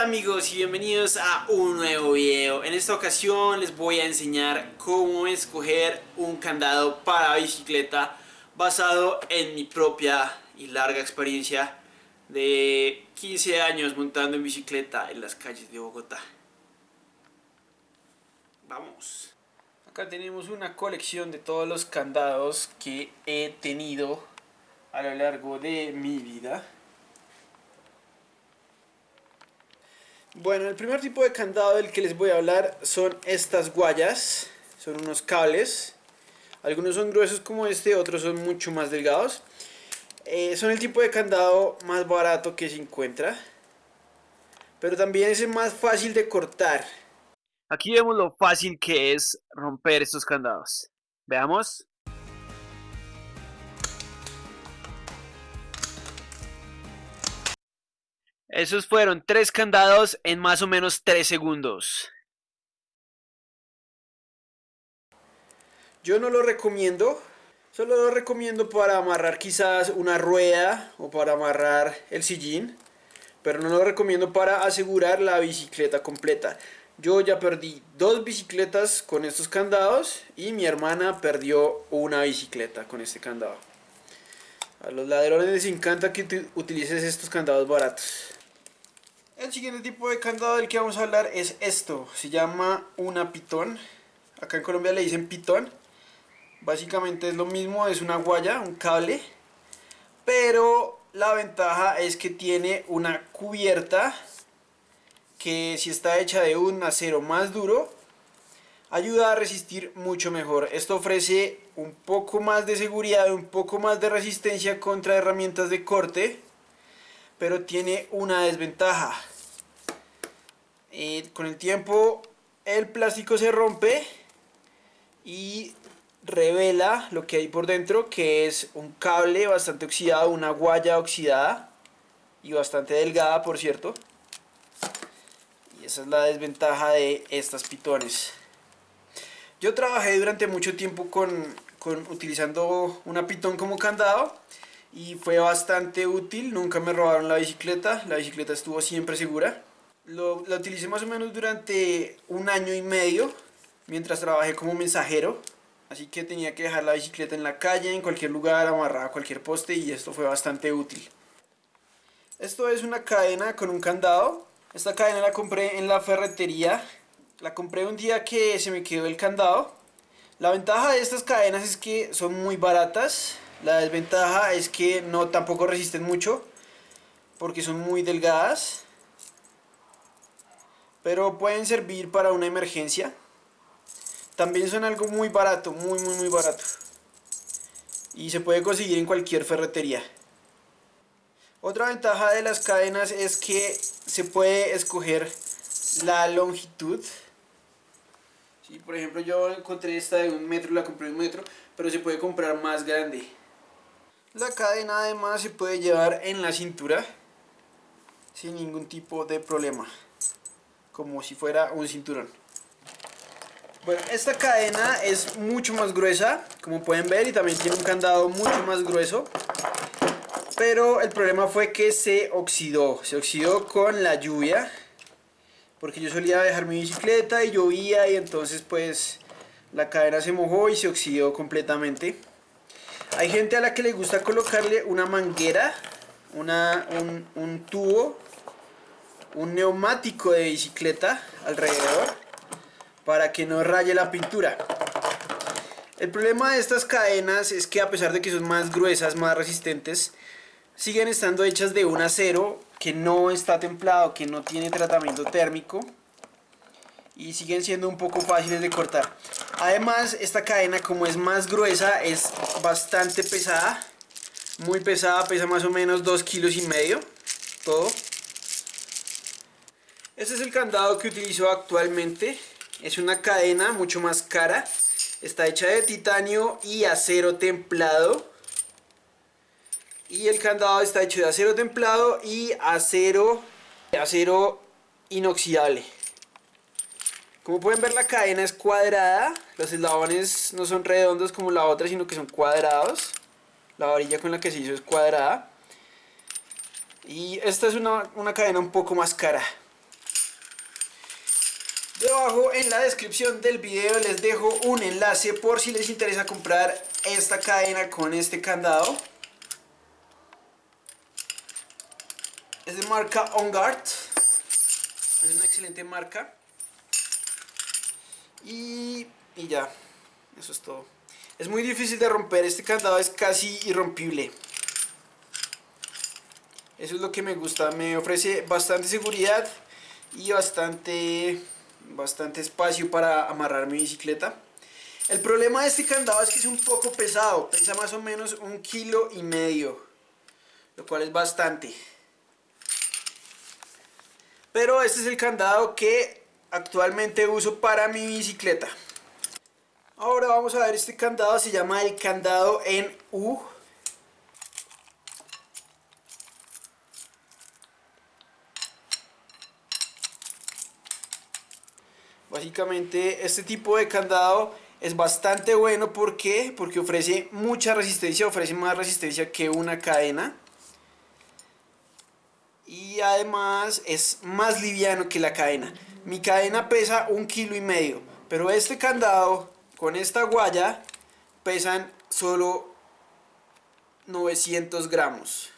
Hola amigos y bienvenidos a un nuevo video. En esta ocasión les voy a enseñar cómo escoger un candado para bicicleta basado en mi propia y larga experiencia de 15 años montando en bicicleta en las calles de Bogotá. Vamos. Acá tenemos una colección de todos los candados que he tenido a lo largo de mi vida. Bueno, el primer tipo de candado del que les voy a hablar son estas guayas. Son unos cables. Algunos son gruesos como este, otros son mucho más delgados. Eh, son el tipo de candado más barato que se encuentra. Pero también es el más fácil de cortar. Aquí vemos lo fácil que es romper estos candados. Veamos. Esos fueron tres candados en más o menos tres segundos. Yo no lo recomiendo. Solo lo recomiendo para amarrar quizás una rueda o para amarrar el sillín. Pero no lo recomiendo para asegurar la bicicleta completa. Yo ya perdí dos bicicletas con estos candados y mi hermana perdió una bicicleta con este candado. A los ladrones les encanta que utilices estos candados baratos. El siguiente tipo de candado del que vamos a hablar es esto. Se llama una pitón. Acá en Colombia le dicen pitón. Básicamente es lo mismo, es una guaya, un cable. Pero la ventaja es que tiene una cubierta que si está hecha de un acero más duro, ayuda a resistir mucho mejor. Esto ofrece un poco más de seguridad, un poco más de resistencia contra herramientas de corte pero tiene una desventaja. Eh, con el tiempo el plástico se rompe y revela lo que hay por dentro, que es un cable bastante oxidado, una guaya oxidada y bastante delgada, por cierto. Y esa es la desventaja de estas pitones. Yo trabajé durante mucho tiempo con, con utilizando una pitón como candado y fue bastante útil, nunca me robaron la bicicleta, la bicicleta estuvo siempre segura. Lo, la utilicé más o menos durante un año y medio mientras trabajé como mensajero, así que tenía que dejar la bicicleta en la calle, en cualquier lugar, amarrada a cualquier poste y esto fue bastante útil. Esto es una cadena con un candado, esta cadena la compré en la ferretería, la compré un día que se me quedó el candado. La ventaja de estas cadenas es que son muy baratas, la desventaja es que no tampoco resisten mucho porque son muy delgadas. Pero pueden servir para una emergencia. También son algo muy barato, muy muy muy barato. Y se puede conseguir en cualquier ferretería. Otra ventaja de las cadenas es que se puede escoger la longitud. por ejemplo yo encontré esta de un metro, la compré de un metro, pero se puede comprar más grande. La cadena además se puede llevar en la cintura sin ningún tipo de problema, como si fuera un cinturón. Bueno, esta cadena es mucho más gruesa, como pueden ver, y también tiene un candado mucho más grueso. Pero el problema fue que se oxidó, se oxidó con la lluvia, porque yo solía dejar mi bicicleta y llovía y entonces pues la cadena se mojó y se oxidó completamente. Hay gente a la que le gusta colocarle una manguera, una, un, tubo, un neumático de bicicleta alrededor para que no raye la pintura. El problema de estas cadenas es que a pesar de que son más gruesas, más resistentes, siguen estando hechas de un acero que no está templado, que no tiene tratamiento térmico y siguen siendo un poco fáciles de cortar. Además, esta cadena como es más gruesa, es bastante pesada. Muy pesada, pesa más o menos 2 kilos y medio. Todo. Este es el candado que utilizo actualmente. Es una cadena mucho más cara. Está hecha de titanio y acero templado. Y el candado está hecho de acero templado y acero, acero inoxidable. Como pueden ver la cadena es cuadrada, los eslabones no son redondos como la otra sino que son cuadrados. La varilla con la que se hizo es cuadrada. Y esta es una, cadena un poco más cara. Debajo en la descripción del video les dejo un enlace por si les interesa comprar esta cadena con este candado. Es de marca OnGuard. Es una excelente marca. Y, y ya, eso es todo. Es muy difícil de romper, este candado es casi irrompible. Eso es lo que me gusta, me ofrece bastante seguridad y bastante bastante espacio para amarrar mi bicicleta. El problema de este candado es que es un poco pesado, pesa más o menos un kilo y medio, lo cual es bastante. Pero este es el candado que actualmente uso para mi bicicleta. Ahora vamos a ver este candado, se llama el candado en U Básicamente este tipo de candado es bastante bueno ¿por porque ofrece mucha resistencia, ofrece más resistencia que una cadena. Y además es más liviano que la cadena. Mi cadena pesa un kilo y medio, pero este candado con esta guaya pesan solo 900 gramos.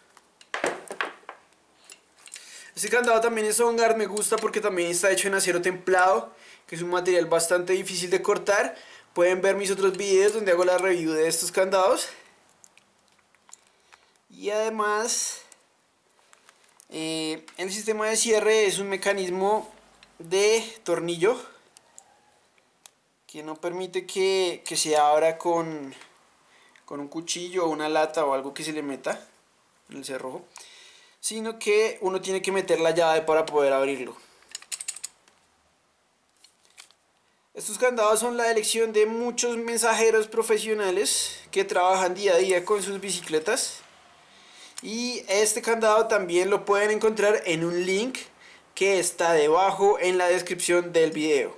Este candado también es Ongar, me gusta porque también está hecho en acero templado que es un material bastante difícil de cortar. Pueden ver mis otros videos donde hago la review de estos candados. Y además, eh, el sistema de cierre es un mecanismo de tornillo que no permite que, que se abra con, con un cuchillo o una lata o algo que se le meta en el cerrojo, sino que uno tiene que meter la llave para poder abrirlo. Estos candados son la elección de muchos mensajeros profesionales que trabajan día a día con sus bicicletas. Y este candado también lo pueden encontrar en un link que está debajo en la descripción del video.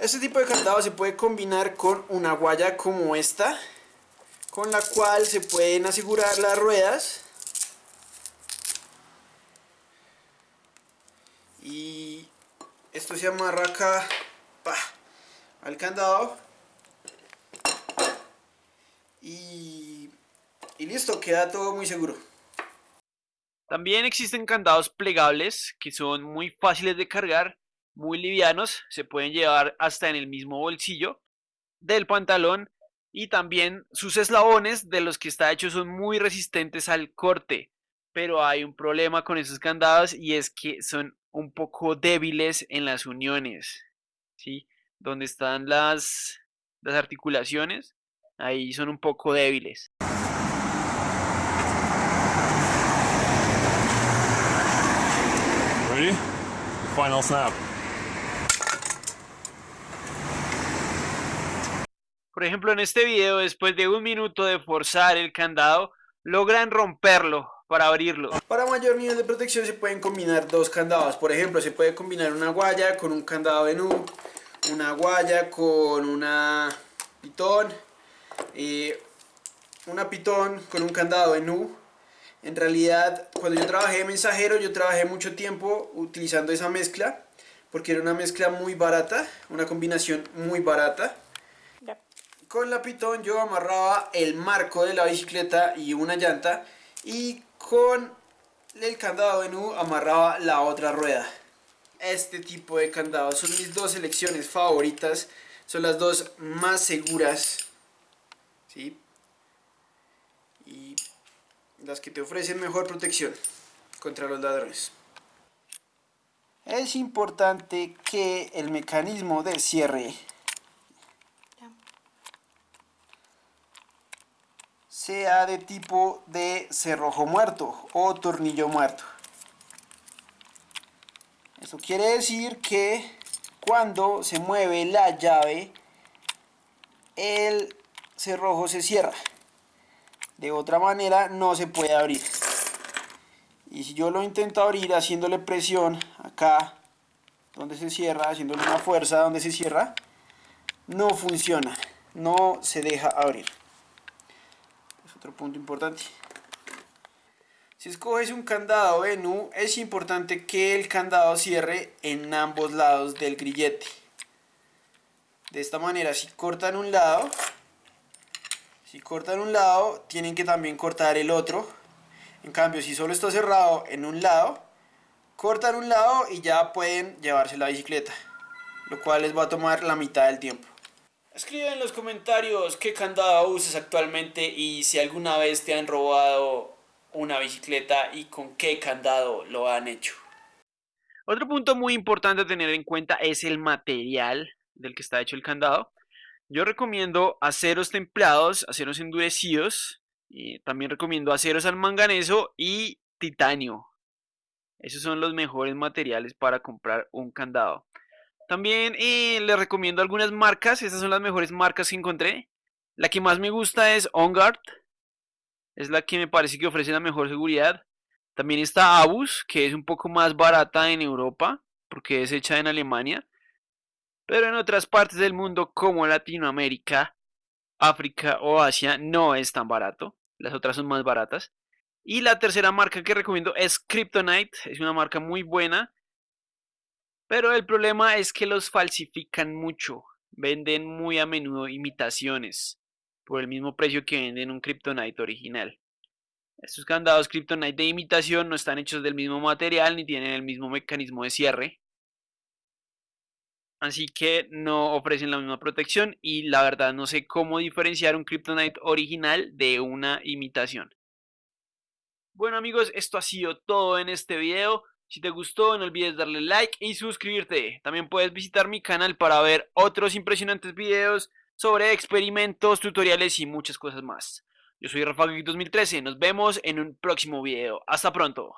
Este tipo de candado se puede combinar con una guaya como esta, con la cual se pueden asegurar las ruedas esto se amarra acá al candado y, y listo, queda todo muy seguro. También existen candados plegables que son muy fáciles de cargar, muy livianos, se pueden llevar hasta en el mismo bolsillo del pantalón y también sus eslabones de los que está hecho son muy resistentes al corte, pero hay un problema con esos candados y es que son un poco débiles en las uniones, ¿sí? Donde están las, las articulaciones, ahí son un poco débiles. Ready? Final snap. Por ejemplo, en este video, después de un minuto de forzar el candado, logran romperlo, para abrirlo. Para mayor nivel de protección se pueden combinar dos candados. Por ejemplo, se puede combinar una guaya con un candado de nu, una guaya con una pitón, y una pitón con un candado de nu. En realidad, cuando yo trabajé de mensajero, yo trabajé mucho tiempo utilizando esa mezcla, porque era una mezcla muy barata, una combinación muy barata. Con la pitón yo amarraba el marco de la bicicleta y una llanta y con el candado de nu amarraba la otra rueda. Este tipo de candados son mis dos selecciones favoritas, son las dos más seguras, ¿sí? Y las que te ofrecen mejor protección contra los ladrones. Es importante que el mecanismo de cierre sea de tipo de cerrojo muerto o tornillo muerto. Eso quiere decir que cuando se mueve la llave, el cerrojo se cierra. De otra manera no se puede abrir. Y si yo lo intento abrir haciéndole presión acá, donde se cierra, haciéndole una fuerza donde se cierra, no funciona, no se deja abrir otro punto importante. Si escoges un candado en U, es importante que el candado cierre en ambos lados del grillete. De esta manera, si cortan un lado, si cortan un lado, tienen que también cortar el otro. En cambio, si solo está cerrado en un lado, cortan un lado y ya pueden llevarse la bicicleta, lo cual les va a tomar la mitad del tiempo. Escribe en los comentarios qué candado usas actualmente y si alguna vez te han robado una bicicleta y con qué candado lo han hecho. Otro punto muy importante a tener en cuenta es el material del que está hecho el candado. Yo recomiendo aceros templados, aceros endurecidos, y también recomiendo aceros al manganeso y titanio. Esos son los mejores materiales para comprar un candado. También eh, les recomiendo algunas marcas, estas son las mejores marcas que encontré. La que más me gusta es OnGuard, es la que me parece que ofrece la mejor seguridad. También está Abus, que es un poco más barata en Europa, porque es hecha en Alemania. Pero en otras partes del mundo, como Latinoamérica, África o Asia, no es tan barato. Las otras son más baratas. Y la tercera marca que recomiendo es Kryptonite. Es una marca muy buena. Pero el problema es que los falsifican mucho. Venden muy a menudo imitaciones por el mismo precio que venden un Kryptonite original. Estos candados Kryptonite de imitación no están hechos del mismo material ni tienen el mismo mecanismo de cierre. Así que no ofrecen la misma protección y la verdad no sé cómo diferenciar un Kryptonite original de una imitación. Bueno amigos, esto ha sido todo en este video. Si te gustó no olvides darle like y suscribirte. También puedes visitar mi canal para ver otros impresionantes videos sobre experimentos, tutoriales y muchas cosas más. Yo soy Rafa 2013, nos vemos en un próximo video. Hasta pronto.